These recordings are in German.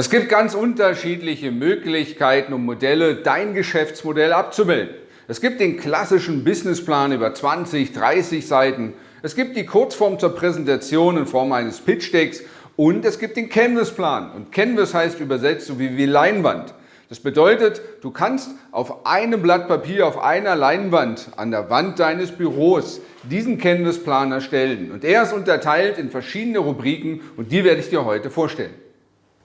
Es gibt ganz unterschiedliche Möglichkeiten und Modelle, dein Geschäftsmodell abzubilden. Es gibt den klassischen Businessplan über 20, 30 Seiten. Es gibt die Kurzform zur Präsentation in Form eines Pitch-Decks und es gibt den Canvas-Plan. Und Canvas heißt übersetzt so wie, wie Leinwand. Das bedeutet, du kannst auf einem Blatt Papier, auf einer Leinwand an der Wand deines Büros diesen Canvas-Plan erstellen. Und er ist unterteilt in verschiedene Rubriken und die werde ich dir heute vorstellen.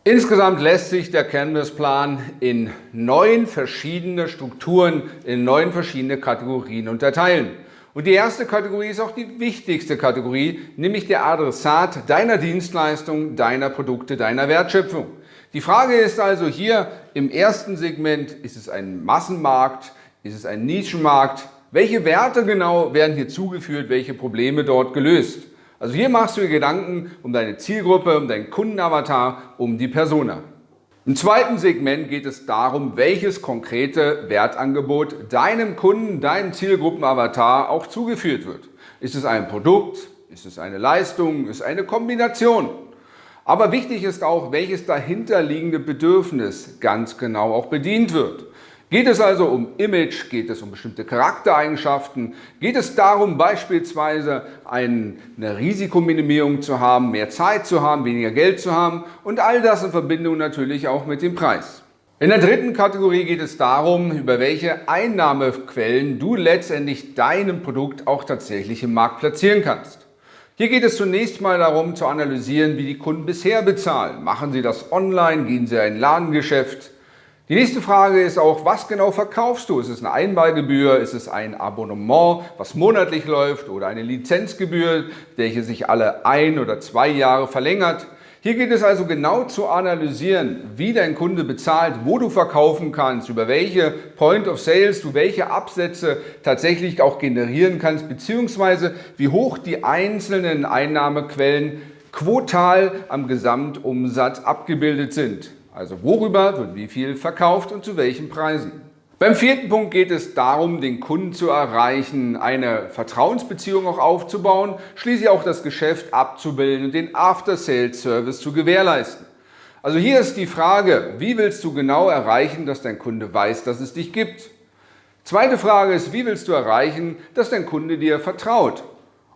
Insgesamt lässt sich der Canvas-Plan in neun verschiedene Strukturen, in neun verschiedene Kategorien unterteilen. Und die erste Kategorie ist auch die wichtigste Kategorie, nämlich der Adressat deiner Dienstleistung, deiner Produkte, deiner Wertschöpfung. Die Frage ist also hier im ersten Segment, ist es ein Massenmarkt, ist es ein Nischenmarkt? Welche Werte genau werden hier zugeführt, welche Probleme dort gelöst? Also hier machst du dir Gedanken um deine Zielgruppe, um deinen Kundenavatar, um die Persona. Im zweiten Segment geht es darum, welches konkrete Wertangebot deinem Kunden, deinem Zielgruppenavatar auch zugeführt wird. Ist es ein Produkt? Ist es eine Leistung? Ist es eine Kombination? Aber wichtig ist auch, welches dahinterliegende Bedürfnis ganz genau auch bedient wird. Geht es also um Image, geht es um bestimmte Charaktereigenschaften, geht es darum beispielsweise eine Risikominimierung zu haben, mehr Zeit zu haben, weniger Geld zu haben und all das in Verbindung natürlich auch mit dem Preis. In der dritten Kategorie geht es darum, über welche Einnahmequellen du letztendlich deinem Produkt auch tatsächlich im Markt platzieren kannst. Hier geht es zunächst mal darum zu analysieren, wie die Kunden bisher bezahlen. Machen sie das online, gehen sie in ein Ladengeschäft, die nächste Frage ist auch, was genau verkaufst du? Ist es eine Einmalgebühr? Ist es ein Abonnement, was monatlich läuft oder eine Lizenzgebühr, welche sich alle ein oder zwei Jahre verlängert? Hier geht es also genau zu analysieren, wie dein Kunde bezahlt, wo du verkaufen kannst, über welche Point of Sales du welche Absätze tatsächlich auch generieren kannst, beziehungsweise wie hoch die einzelnen Einnahmequellen quotal am Gesamtumsatz abgebildet sind. Also worüber wird wie viel verkauft und zu welchen Preisen. Beim vierten Punkt geht es darum, den Kunden zu erreichen, eine Vertrauensbeziehung auch aufzubauen, schließlich auch das Geschäft abzubilden und den After-Sales-Service zu gewährleisten. Also hier ist die Frage, wie willst du genau erreichen, dass dein Kunde weiß, dass es dich gibt? Zweite Frage ist, wie willst du erreichen, dass dein Kunde dir vertraut?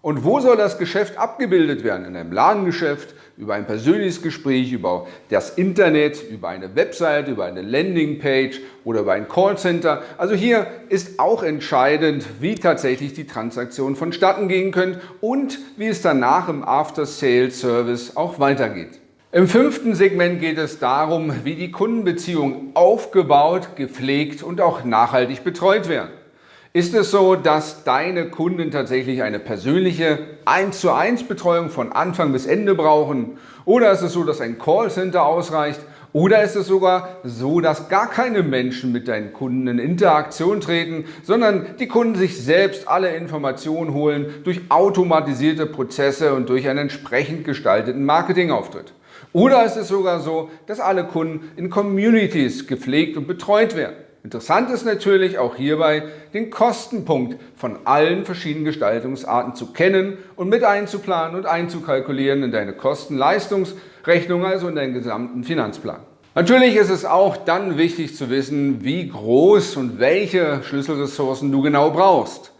Und wo soll das Geschäft abgebildet werden? In einem Ladengeschäft, über ein persönliches Gespräch, über das Internet, über eine Website, über eine Landingpage oder über ein Callcenter. Also hier ist auch entscheidend, wie tatsächlich die Transaktionen vonstatten gehen können und wie es danach im After-Sales-Service auch weitergeht. Im fünften Segment geht es darum, wie die Kundenbeziehungen aufgebaut, gepflegt und auch nachhaltig betreut werden. Ist es so, dass deine Kunden tatsächlich eine persönliche 1 zu 1 Betreuung von Anfang bis Ende brauchen? Oder ist es so, dass ein Callcenter ausreicht? Oder ist es sogar so, dass gar keine Menschen mit deinen Kunden in Interaktion treten, sondern die Kunden sich selbst alle Informationen holen durch automatisierte Prozesse und durch einen entsprechend gestalteten Marketingauftritt? Oder ist es sogar so, dass alle Kunden in Communities gepflegt und betreut werden? Interessant ist natürlich auch hierbei, den Kostenpunkt von allen verschiedenen Gestaltungsarten zu kennen und mit einzuplanen und einzukalkulieren in deine Kosten-Leistungsrechnung, also in deinen gesamten Finanzplan. Natürlich ist es auch dann wichtig zu wissen, wie groß und welche Schlüsselressourcen du genau brauchst.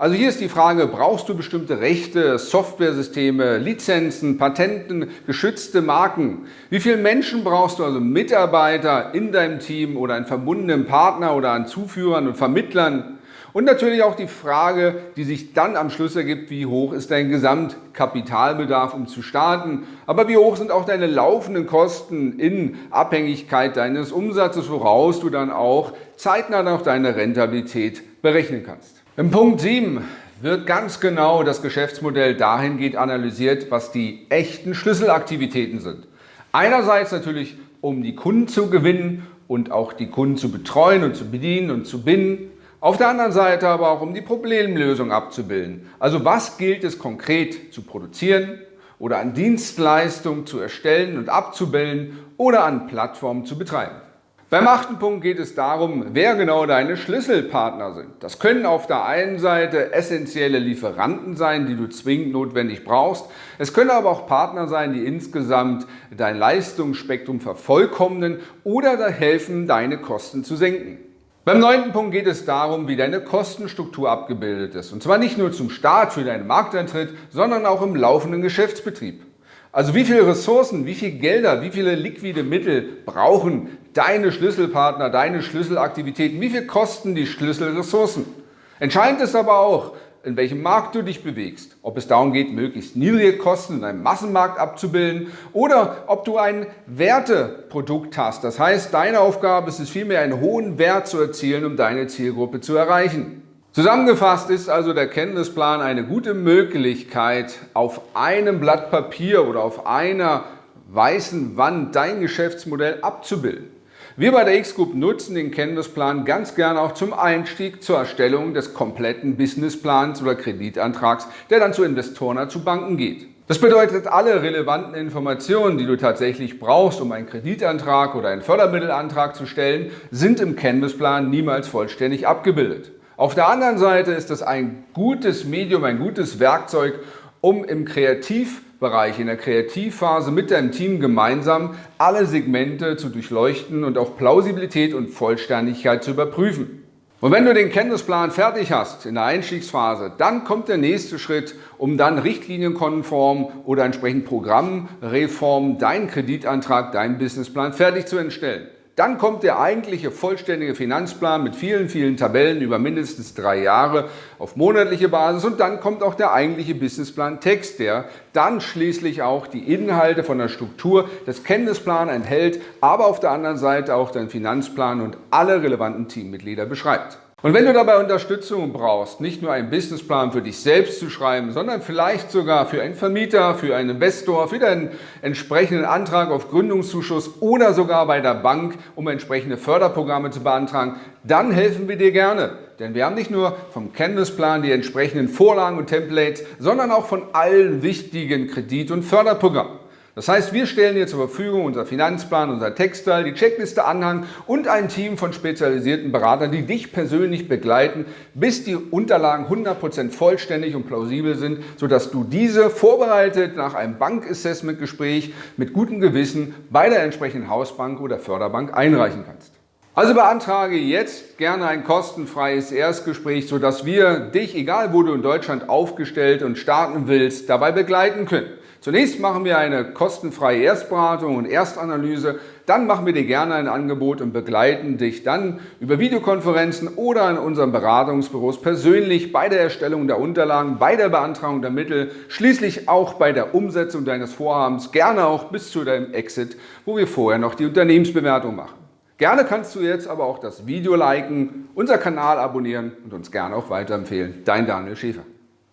Also hier ist die Frage, brauchst du bestimmte Rechte, Softwaresysteme, Lizenzen, Patenten, geschützte Marken? Wie viele Menschen brauchst du, also Mitarbeiter in deinem Team oder einen verbundenen Partner oder an Zuführern und Vermittlern? Und natürlich auch die Frage, die sich dann am Schluss ergibt, wie hoch ist dein Gesamtkapitalbedarf, um zu starten? Aber wie hoch sind auch deine laufenden Kosten in Abhängigkeit deines Umsatzes, woraus du dann auch zeitnah noch deine Rentabilität berechnen kannst? Im Punkt 7 wird ganz genau das Geschäftsmodell dahingehend analysiert, was die echten Schlüsselaktivitäten sind. Einerseits natürlich, um die Kunden zu gewinnen und auch die Kunden zu betreuen und zu bedienen und zu binden. Auf der anderen Seite aber auch, um die Problemlösung abzubilden. Also was gilt es konkret zu produzieren oder an Dienstleistungen zu erstellen und abzubilden oder an Plattformen zu betreiben. Beim achten Punkt geht es darum, wer genau deine Schlüsselpartner sind. Das können auf der einen Seite essentielle Lieferanten sein, die du zwingend notwendig brauchst. Es können aber auch Partner sein, die insgesamt dein Leistungsspektrum vervollkommnen oder da helfen, deine Kosten zu senken. Beim neunten Punkt geht es darum, wie deine Kostenstruktur abgebildet ist. Und zwar nicht nur zum Start für deinen Markteintritt, sondern auch im laufenden Geschäftsbetrieb. Also wie viele Ressourcen, wie viele Gelder, wie viele liquide Mittel brauchen deine Schlüsselpartner, deine Schlüsselaktivitäten, wie viel kosten die Schlüsselressourcen? Entscheidend ist aber auch, in welchem Markt du dich bewegst. Ob es darum geht, möglichst niedrige Kosten in einem Massenmarkt abzubilden oder ob du ein Werteprodukt hast. Das heißt, deine Aufgabe ist es vielmehr, einen hohen Wert zu erzielen, um deine Zielgruppe zu erreichen. Zusammengefasst ist also der Kenntnisplan eine gute Möglichkeit, auf einem Blatt Papier oder auf einer weißen Wand dein Geschäftsmodell abzubilden. Wir bei der X-Group nutzen den Kenntnisplan ganz gerne auch zum Einstieg zur Erstellung des kompletten Businessplans oder Kreditantrags, der dann zu Investoren oder zu Banken geht. Das bedeutet, alle relevanten Informationen, die du tatsächlich brauchst, um einen Kreditantrag oder einen Fördermittelantrag zu stellen, sind im Canvas-Plan niemals vollständig abgebildet. Auf der anderen Seite ist das ein gutes Medium, ein gutes Werkzeug, um im Kreativbereich, in der Kreativphase mit deinem Team gemeinsam alle Segmente zu durchleuchten und auch Plausibilität und Vollständigkeit zu überprüfen. Und wenn du den Kenntnisplan fertig hast in der Einstiegsphase, dann kommt der nächste Schritt, um dann richtlinienkonform oder entsprechend Programmreform deinen Kreditantrag, deinen Businessplan fertig zu entstellen. Dann kommt der eigentliche vollständige Finanzplan mit vielen, vielen Tabellen über mindestens drei Jahre auf monatliche Basis und dann kommt auch der eigentliche Businessplan Text, der dann schließlich auch die Inhalte von der Struktur des Kenntnisplans enthält, aber auf der anderen Seite auch den Finanzplan und alle relevanten Teammitglieder beschreibt. Und wenn du dabei Unterstützung brauchst, nicht nur einen Businessplan für dich selbst zu schreiben, sondern vielleicht sogar für einen Vermieter, für einen Investor, für deinen entsprechenden Antrag auf Gründungszuschuss oder sogar bei der Bank, um entsprechende Förderprogramme zu beantragen, dann helfen wir dir gerne. Denn wir haben nicht nur vom Canvas-Plan die entsprechenden Vorlagen und Templates, sondern auch von allen wichtigen Kredit- und Förderprogrammen. Das heißt, wir stellen dir zur Verfügung unser Finanzplan, unser Textteil, die Checkliste Anhang und ein Team von spezialisierten Beratern, die dich persönlich begleiten, bis die Unterlagen 100% vollständig und plausibel sind, sodass du diese vorbereitet nach einem Bankassessment-Gespräch mit gutem Gewissen bei der entsprechenden Hausbank oder Förderbank einreichen kannst. Also beantrage jetzt gerne ein kostenfreies Erstgespräch, sodass wir dich, egal wo du in Deutschland aufgestellt und starten willst, dabei begleiten können. Zunächst machen wir eine kostenfreie Erstberatung und Erstanalyse, dann machen wir dir gerne ein Angebot und begleiten dich dann über Videokonferenzen oder in unseren Beratungsbüros persönlich bei der Erstellung der Unterlagen, bei der Beantragung der Mittel, schließlich auch bei der Umsetzung deines Vorhabens, gerne auch bis zu deinem Exit, wo wir vorher noch die Unternehmensbewertung machen. Gerne kannst du jetzt aber auch das Video liken, unser Kanal abonnieren und uns gerne auch weiterempfehlen. Dein Daniel Schäfer.